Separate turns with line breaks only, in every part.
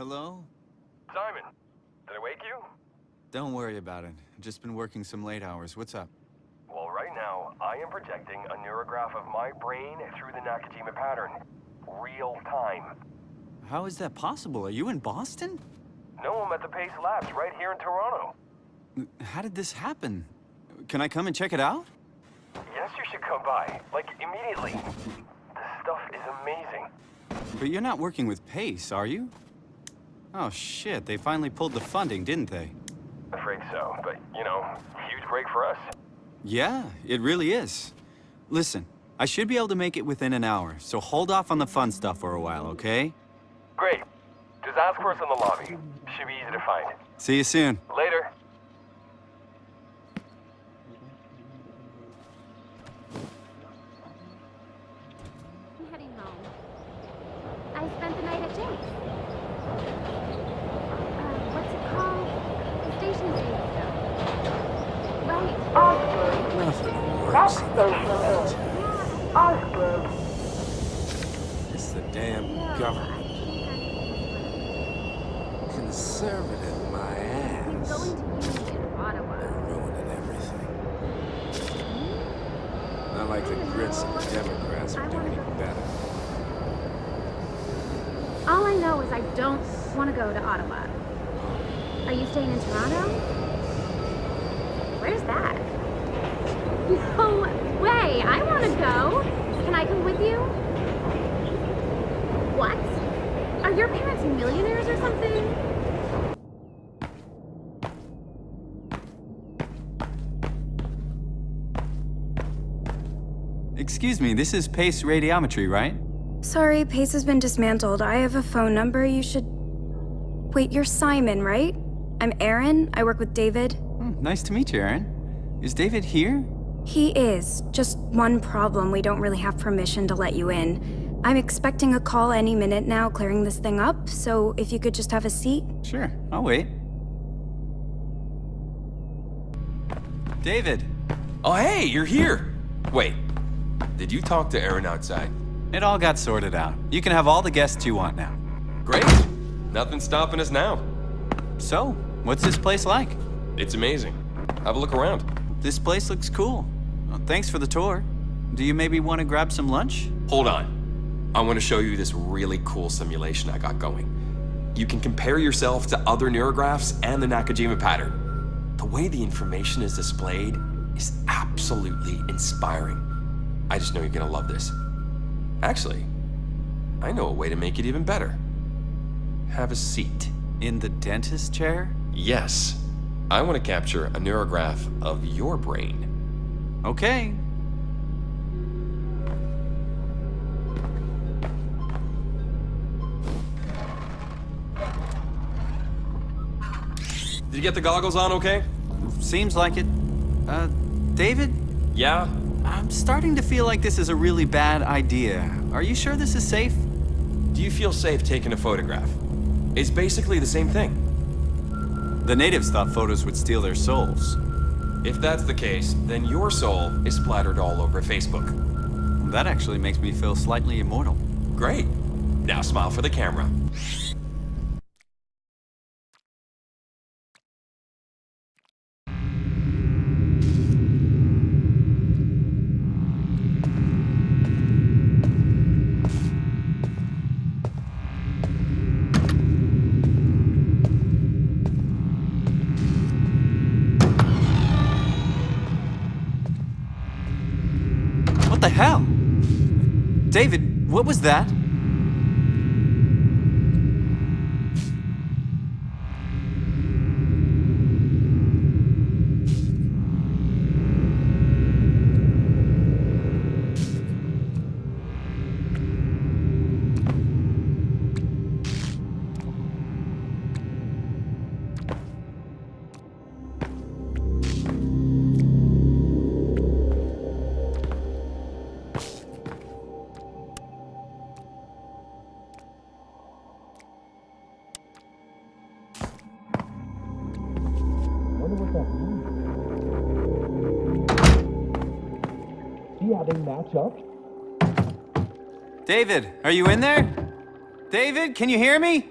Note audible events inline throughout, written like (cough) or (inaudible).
Hello?
Simon, did I wake you?
Don't worry about it. I've just been working some late hours. What's up?
Well, right now, I am projecting a neurograph of my brain through the Nakajima pattern. Real time.
How is that possible? Are you in Boston?
No, I'm at the Pace Labs right here in Toronto.
Mm, how did this happen? Can I come and check it out?
Yes, you should come by. Like, immediately. This stuff is amazing.
But you're not working with Pace, are you? Oh shit, they finally pulled the funding, didn't they?
Afraid so, but, you know, huge break for us.
Yeah, it really is. Listen, I should be able to make it within an hour, so hold off on the fun stuff for a while, okay?
Great. Just ask for us in the lobby. Should be easy to find.
See you soon.
Later.
I'm heading home. I spent the night at Jake's. Uh, what's it called? The station's name stuff. Right.
Next station is Osgoode.
It's the damn government. Conservative my ass.
going to Union, Ottawa.
They're ruining everything. Not like the grits and the Democrats are doing any better.
All I know is I don't want to go to Ottawa. Are you staying in Toronto? Where's that? (laughs) No way! I want to go! Can I come with you? What? Are your parents millionaires or something?
Excuse me, this is Pace Radiometry, right?
Sorry, Pace has been dismantled. I have a phone number you should. Wait, you're Simon, right? I'm Aaron. I work with David.
Hmm, nice to meet you, Aaron. Is David here?
He is. Just one problem. We don't really have permission to let you in. I'm expecting a call any minute now clearing this thing up, so if you could just have a seat.
Sure, I'll wait. David,
Oh, hey, you're here! Wait, did you talk to Aaron outside?
it all got sorted out. You can have all the guests you want now.
Great! Nothing's stopping us now.
So, what's this place like?
It's amazing. Have a look around.
This place looks cool. Well, thanks for the tour. Do you maybe want to grab some lunch?
Hold on. I want to show you this really cool simulation I got going. You can compare yourself to other neurographs and the Nakajima pattern. The way the information is displayed is absolutely inspiring. I just know you're gonna love this. Actually, I know a way to make it even better. Have a seat.
In the dentist chair?
Yes, I want to capture a neurograph of your brain.
Okay.
Did you get the goggles on okay?
Seems like it. Uh, David?
Yeah?
I'm starting to feel like this is a really bad idea. Are you sure this is safe?
Do you feel safe taking a photograph? It's basically the same thing.
The natives thought photos would steal their souls.
If that's the case, then your soul is splattered all over Facebook.
That actually makes me feel slightly immortal.
Great. Now smile for the camera.
What the hell? David, what was that? David, are you in there? David, can you hear me?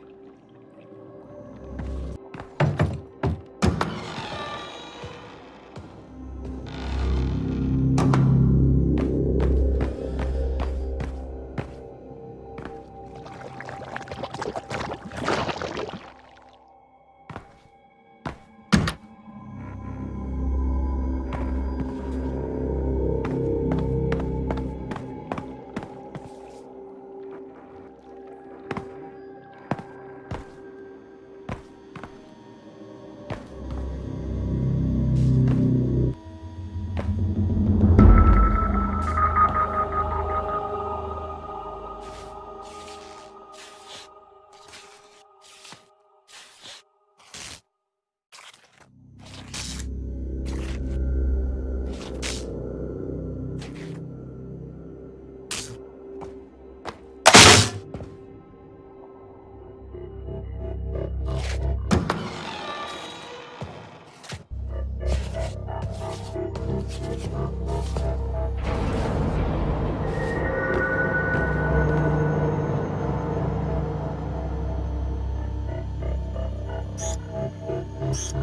Thank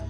you.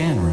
Scan room.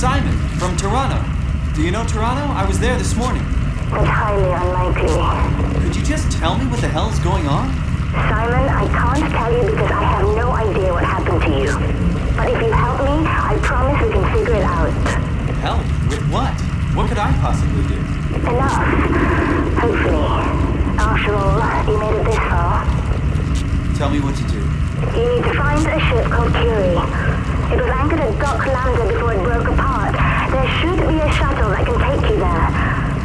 Simon from Toronto. Do you know Toronto? I was there this morning.
That's highly unlikely.
Could you just tell me what the hell's going on?
Simon, I can't tell you because I have no idea what happened to you. But if you help me, I promise we can figure it out.
Help? With what? What could I possibly do?
Enough. Hopefully. After all, you made it this far.
Tell me what to do.
You need to find a ship called Curie. It was anchored at Dock Lambda before it broke apart. There should be a shuttle that can take you there.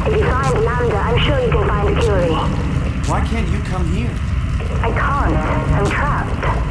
If you find Lambda, I'm sure you can find Curie.
Why can't you come here?
I can't. I'm trapped.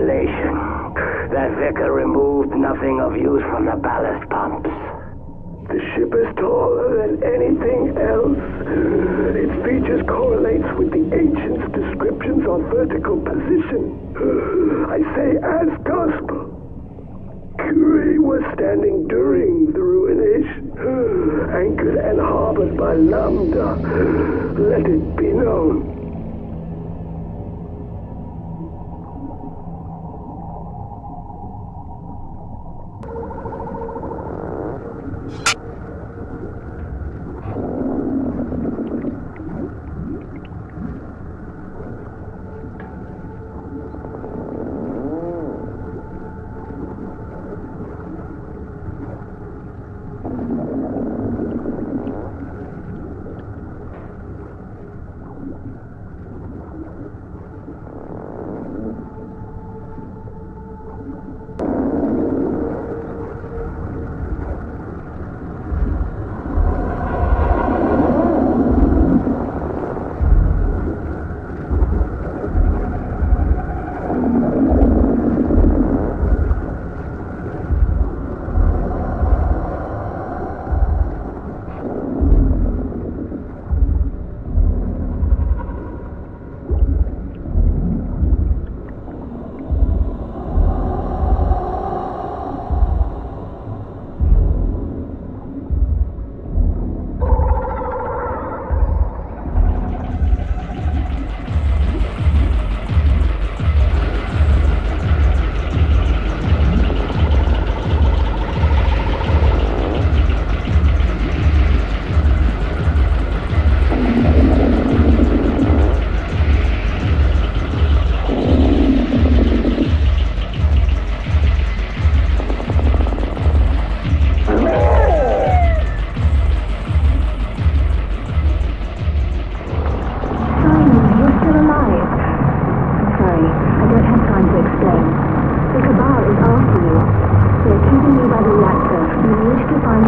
Revelation. That Vicar removed nothing of use from the ballast pumps.
The ship is taller than anything else. Its features correlates with the ancients' descriptions on vertical position. I say as gospel. Curie was standing during the ruination, anchored and harbored by Lambda. Let it be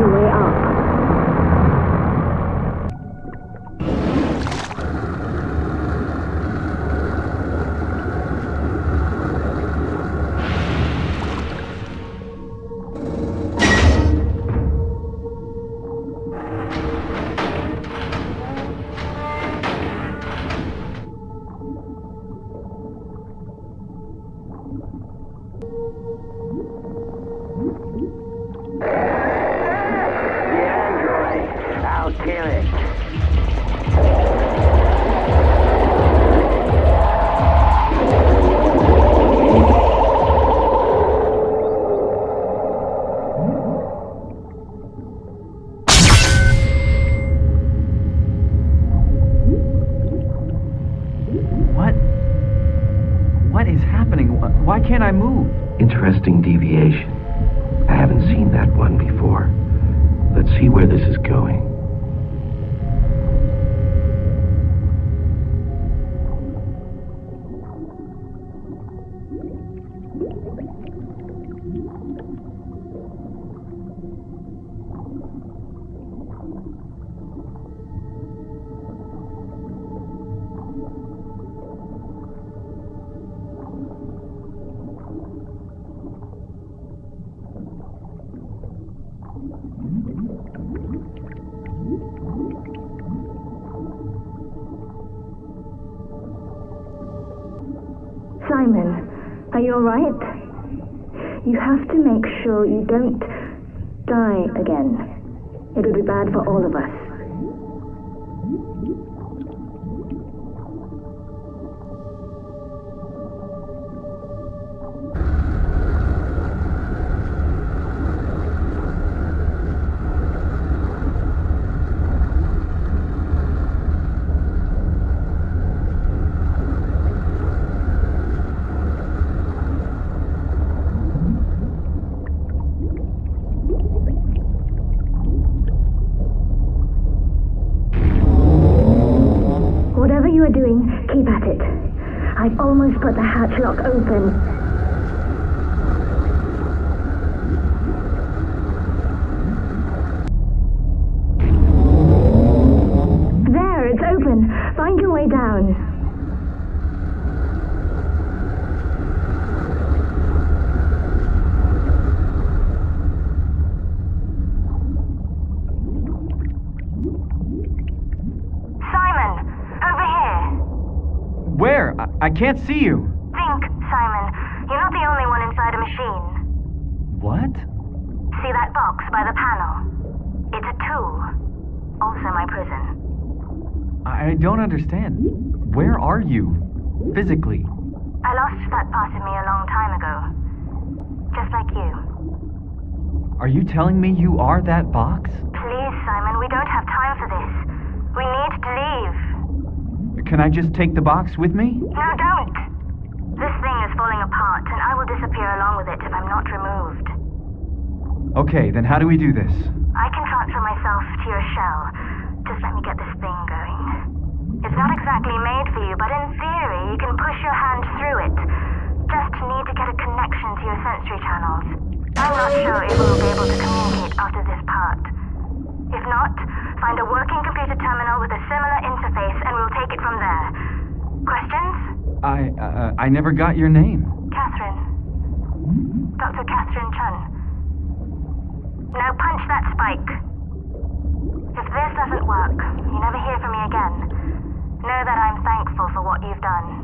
是为二。Can't I move?
Interesting deviation. I haven't seen that one before. Let's see where this is going.
Simon, are you alright? You have to make sure you don't die again. It would be bad for all of us. I've put the hatch lock open. There, it's open. Find your way down. Simon, over here.
Where? I, I can't see you.
Think, Simon. You're not the only one inside a machine.
What?
See that box by the panel? It's a tool. Also my prison.
I don't understand. Where are you? Physically.
I lost that part of me a long time ago. Just like you.
Are you telling me you are that box?
Please, Simon, we don't have time for this. We need to leave.
Can I just take the box with me?
No, don't. Is falling apart, and I will disappear along with it if I'm not removed.
Okay, then how do we do this?
I can transfer myself to your shell. Just let me get this thing going. It's not exactly made for you, but in theory, you can push your hand through it. Just need to get a connection to your sensory channels. I'm not sure if we'll be able to communicate after this part. If not, find a working computer terminal with a similar interface and we'll take it from there. Questions?
I, uh, I never got your name.
Catherine. Dr. Catherine Chun. Now punch that spike. If this doesn't work, you never hear from me again. Know that I'm thankful for what you've done.